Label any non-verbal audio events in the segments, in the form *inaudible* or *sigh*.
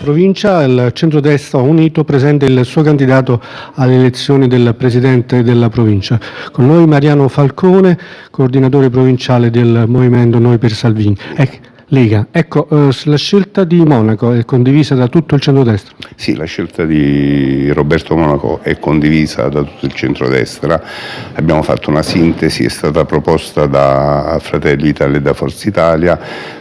provincia il centrodestra unito presenta il suo candidato alle elezioni del presidente della provincia. Con noi Mariano Falcone, coordinatore provinciale del movimento Noi per Salvini. Lega. Ecco, eh, la scelta di Monaco è condivisa da tutto il centrodestra? Sì, la scelta di Roberto Monaco è condivisa da tutto il centrodestra. Abbiamo fatto una sintesi, è stata proposta da Fratelli Italia e da Forza Italia.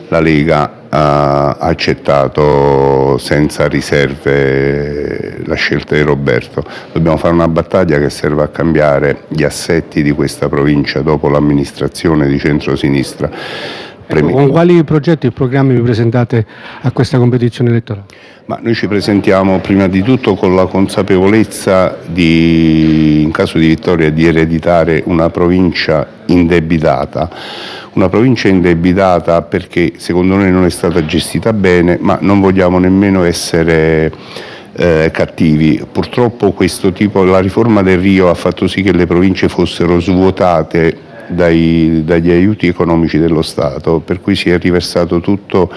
La Lega ha accettato senza riserve la scelta di Roberto. Dobbiamo fare una battaglia che serve a cambiare gli assetti di questa provincia dopo l'amministrazione di centrosinistra Ecco, con quali progetti e programmi vi presentate a questa competizione elettorale? Ma noi ci presentiamo prima di tutto con la consapevolezza di, in caso di vittoria di ereditare una provincia indebitata, una provincia indebitata perché secondo noi non è stata gestita bene, ma non vogliamo nemmeno essere eh, cattivi. Purtroppo questo tipo, la riforma del Rio ha fatto sì che le province fossero svuotate dai, dagli aiuti economici dello Stato, per cui si è riversato tutto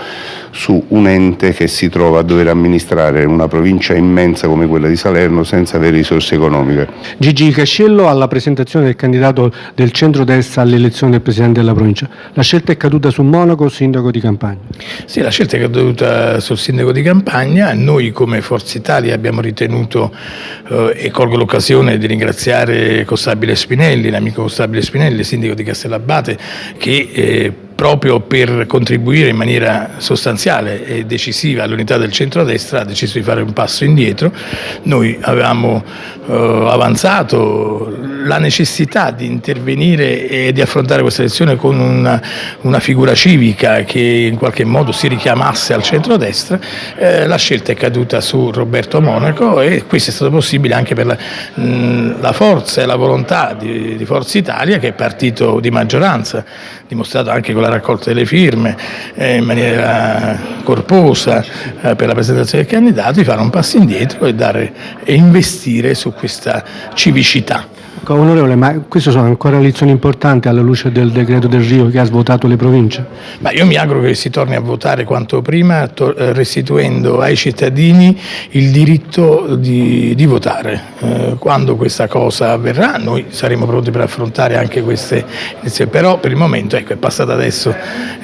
su un ente che si trova a dover amministrare una provincia immensa come quella di Salerno senza avere risorse economiche. Gigi Cascello alla presentazione del candidato del centro-destra all'elezione del Presidente della provincia. La scelta è caduta su Monaco, sindaco di Campagna? Sì, la scelta è caduta sul sindaco di Campagna. Noi come Forza Italia abbiamo ritenuto, eh, e colgo l'occasione di ringraziare Costabile Spinelli, l'amico Costabile Spinelli, sindaco sindaco di Castellabate che eh, proprio per contribuire in maniera sostanziale e decisiva all'unità del centrodestra ha deciso di fare un passo indietro. Noi avevamo eh, avanzato la necessità di intervenire e di affrontare questa elezione con una, una figura civica che in qualche modo si richiamasse al centrodestra, eh, la scelta è caduta su Roberto Monaco e questo è stato possibile anche per la, mh, la forza e la volontà di, di Forza Italia che è partito di maggioranza, dimostrato anche con la raccolta delle firme eh, in maniera corposa eh, per la presentazione del candidato, di fare un passo indietro e, dare, e investire su questa civicità. Onorevole, ma queste sono ancora lezioni importanti alla luce del decreto del Rio che ha svuotato le province? Ma io mi auguro che si torni a votare quanto prima, eh, restituendo ai cittadini il diritto di, di votare. Eh, quando questa cosa avverrà noi saremo pronti per affrontare anche queste iniziative, però per il momento ecco, è passato adesso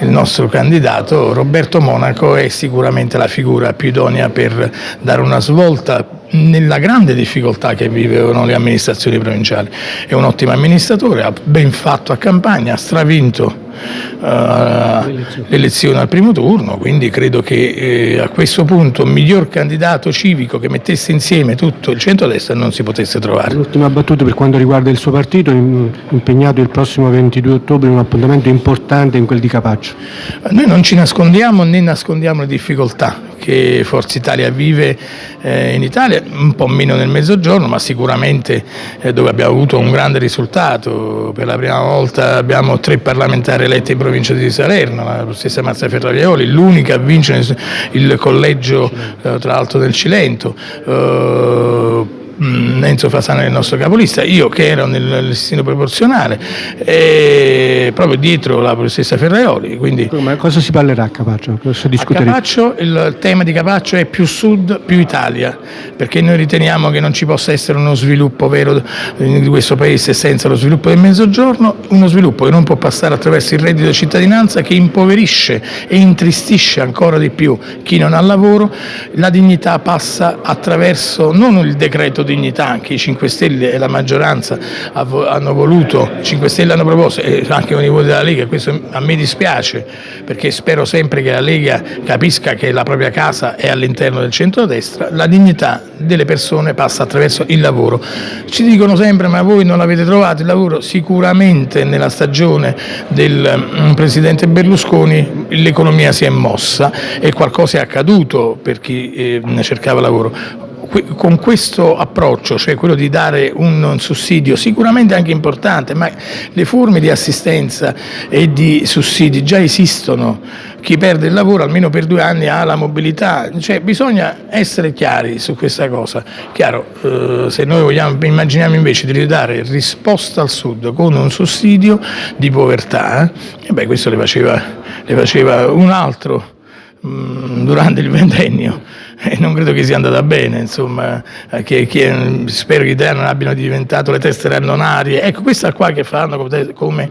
il nostro candidato, Roberto Monaco è sicuramente la figura più idonea per dare una svolta nella grande difficoltà che vivono le amministrazioni provinciali. È un ottimo amministratore, ha ben fatto a campagna, ha stravinto l'elezione al primo turno, quindi credo che eh, a questo punto un miglior candidato civico che mettesse insieme tutto il centro-destra non si potesse trovare. L'ultima battuta per quanto riguarda il suo partito, impegnato il prossimo 22 ottobre in un appuntamento importante in quel di Capaccio. Noi non ci nascondiamo né nascondiamo le difficoltà che Forza Italia vive eh, in Italia, un po' meno nel mezzogiorno, ma sicuramente eh, dove abbiamo avuto un grande risultato. Per la prima volta abbiamo tre parlamentari eletti in provincia di Salerno, la stessa Marzia Ferravioli, l'unica a vincere il collegio eh, tra l'altro del Cilento. Mm, Enzo Fasana è il nostro capolista, io che ero nel listino proporzionale, proprio dietro la professoressa Ferraioli. Quindi... Ma cosa si parlerà a Capaccio? A Capaccio il tema di Capaccio è più sud, più Italia, perché noi riteniamo che non ci possa essere uno sviluppo vero di questo paese senza lo sviluppo del mezzogiorno, uno sviluppo che non può passare attraverso il reddito di cittadinanza che impoverisce e intristisce ancora di più chi non ha lavoro, la dignità passa attraverso non il decreto dignità, anche i 5 Stelle e la maggioranza hanno voluto, i 5 Stelle hanno proposto e anche con i voti della Lega, questo a me dispiace perché spero sempre che la Lega capisca che la propria casa è all'interno del centrodestra, la dignità delle persone passa attraverso il lavoro. Ci dicono sempre ma voi non avete trovato il lavoro? Sicuramente nella stagione del mm, Presidente Berlusconi l'economia si è mossa e qualcosa è accaduto per chi eh, cercava lavoro con questo approccio, cioè quello di dare un sussidio sicuramente anche importante, ma le forme di assistenza e di sussidi già esistono, chi perde il lavoro almeno per due anni ha la mobilità, cioè bisogna essere chiari su questa cosa. Chiaro, eh, se noi vogliamo, immaginiamo invece di ridare risposta al Sud con un sussidio di povertà, eh, beh, questo le faceva, le faceva un altro mm, durante il ventennio *laughs* e non credo che sia andata bene, insomma, che, che, spero che gli italiani non abbiano diventato le tessere annonarie. Ecco, questa qua che fanno come, come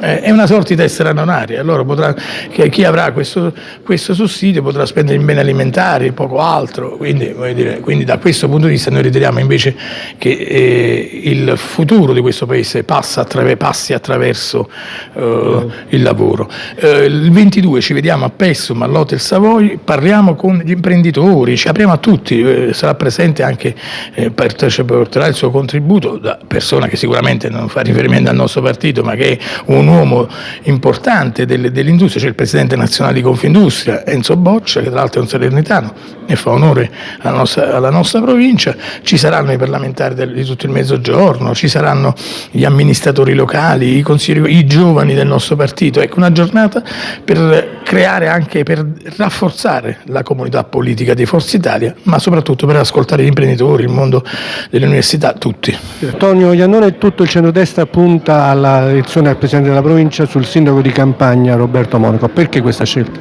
eh, è una sorta di tessera annonaria, allora potrà, chi avrà questo, questo, sussidio potrà spendere in beni alimentari, poco altro, quindi, dire, quindi, da questo punto di vista noi riteniamo invece che eh, il futuro di questo Paese attraver passi attraverso eh, il lavoro. Eh, il 22 ci vediamo a Pessum, all'Hotel Savoy, parliamo con gli imprenditori, ci apriamo a tutti, eh, sarà presente anche, eh, porterà il suo contributo da persona che sicuramente non fa riferimento al nostro partito, ma che è un uomo importante dell'industria, c'è il presidente nazionale di Confindustria, Enzo Boccia, che tra l'altro è un salernitano e fa onore alla nostra, alla nostra provincia, ci saranno i parlamentari di tutto il mezzogiorno, ci saranno gli amministratori locali, i, i giovani del nostro partito, ecco una giornata per creare anche, per rafforzare la comunità politica di Forza Italia, ma soprattutto per ascoltare gli imprenditori, il mondo delle università, tutti. Antonio Iannone tutto il centrodestra punta alla elezione al Presidente della provincia sul sindaco di campagna Roberto Monaco, perché questa scelta?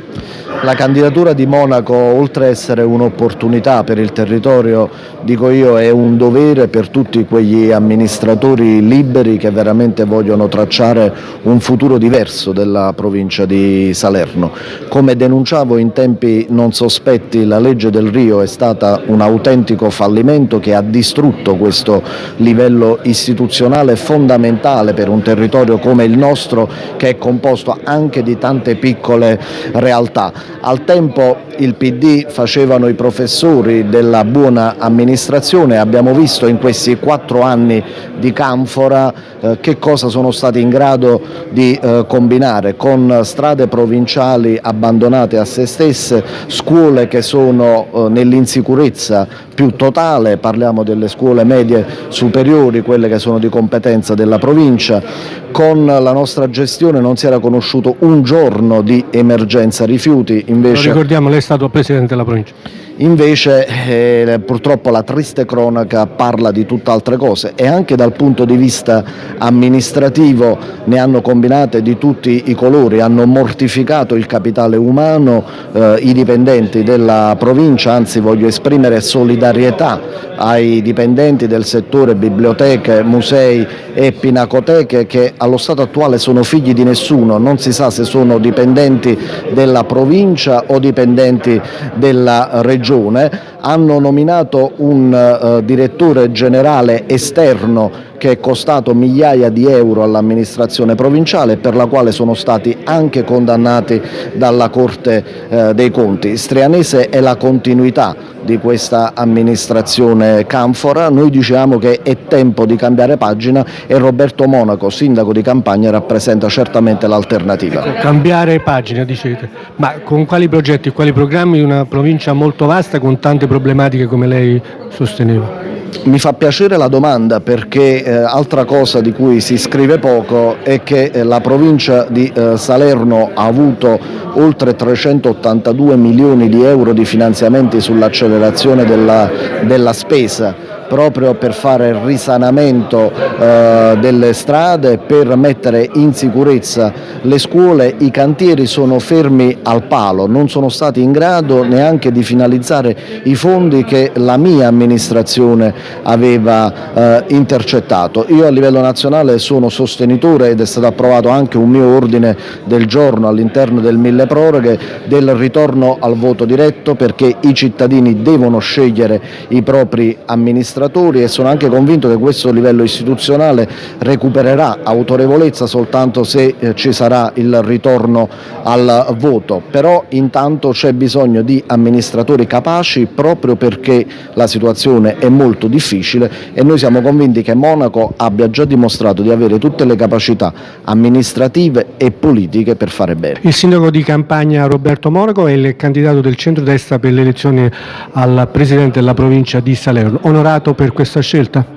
La candidatura di Monaco, oltre ad essere un'opportunità per il territorio, dico io, è un dovere per tutti quegli amministratori liberi che veramente vogliono tracciare un futuro diverso della provincia di Salerno. Come denunciavo in tempi non sospetti, la legge del Rio è stata un autentico fallimento che ha distrutto questo livello istituzionale fondamentale per un territorio come il nostro che è composto anche di tante piccole realtà. Al tempo il PD facevano i professori della buona amministrazione, abbiamo visto in questi quattro anni di Canfora eh, che cosa sono stati in grado di eh, combinare con strade provinciali abbandonate a se stesse, scuole che sono eh, nell'insicurezza più totale, parliamo delle scuole medie superiori, quelle che sono di competenza della provincia, con la nostra gestione non si era conosciuto un giorno di emergenza rifiuti. Invece... Lo ricordiamo, lei è stato Presidente della provincia. Invece eh, purtroppo la triste cronaca parla di tutt'altre cose e anche dal punto di vista amministrativo ne hanno combinate di tutti i colori, hanno mortificato il capitale umano, eh, i dipendenti della provincia, anzi voglio esprimere solidarietà ai dipendenti del settore biblioteche, musei e pinacoteche che allo stato attuale sono figli di nessuno, non si sa se sono dipendenti della provincia o dipendenti della regione Regione hanno nominato un uh, direttore generale esterno che è costato migliaia di euro all'amministrazione provinciale e per la quale sono stati anche condannati dalla Corte eh, dei Conti. Strianese è la continuità di questa amministrazione Canfora, noi diciamo che è tempo di cambiare pagina e Roberto Monaco, sindaco di campagna, rappresenta certamente l'alternativa. Ecco, cambiare pagina dicete, ma con quali progetti, quali programmi una provincia molto vasta con tante problematiche come lei sosteneva? Mi fa piacere la domanda perché eh, altra cosa di cui si scrive poco è che eh, la provincia di eh, Salerno ha avuto oltre 382 milioni di euro di finanziamenti sull'accelerazione della, della spesa proprio per fare il risanamento eh, delle strade, per mettere in sicurezza le scuole, i cantieri sono fermi al palo, non sono stati in grado neanche di finalizzare i fondi che la mia amministrazione aveva eh, intercettato. Io a livello nazionale sono sostenitore ed è stato approvato anche un mio ordine del giorno all'interno del mille proroghe del ritorno al voto diretto perché i cittadini devono scegliere i propri amministratori amministratori e sono anche convinto che questo livello istituzionale recupererà autorevolezza soltanto se eh, ci sarà il ritorno al voto, però intanto c'è bisogno di amministratori capaci proprio perché la situazione è molto difficile e noi siamo convinti che Monaco abbia già dimostrato di avere tutte le capacità amministrative e politiche per fare bene. Il sindaco di campagna Roberto Monaco è il candidato del centro-destra per le elezioni al Presidente della provincia di Salerno. Onorato per questa scelta?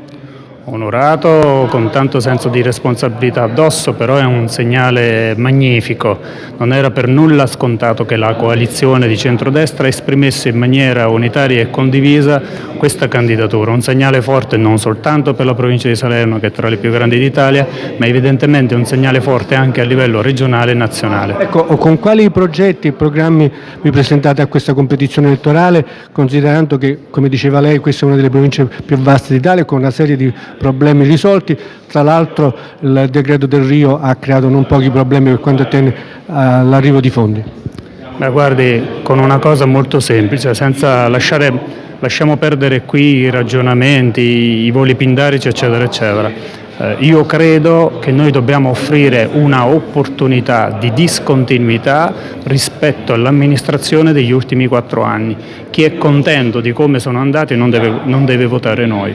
Onorato con tanto senso di responsabilità addosso, però è un segnale magnifico. Non era per nulla scontato che la coalizione di centrodestra esprimesse in maniera unitaria e condivisa questa candidatura, un segnale forte non soltanto per la provincia di Salerno che è tra le più grandi d'Italia, ma evidentemente un segnale forte anche a livello regionale e nazionale. Ecco, con quali progetti e programmi vi presentate a questa competizione elettorale, considerando che, come diceva lei, questa è una delle province più vaste d'Italia con una serie di problemi risolti. Tra l'altro il decreto del Rio ha creato non pochi problemi per quanto attiene all'arrivo di fondi. Beh, guardi, con una cosa molto semplice, senza lasciare, lasciamo perdere qui i ragionamenti, i voli pindarici, eccetera, eccetera. Eh, io credo che noi dobbiamo offrire una opportunità di discontinuità rispetto all'amministrazione degli ultimi quattro anni. Chi è contento di come sono andati non deve, non deve votare noi.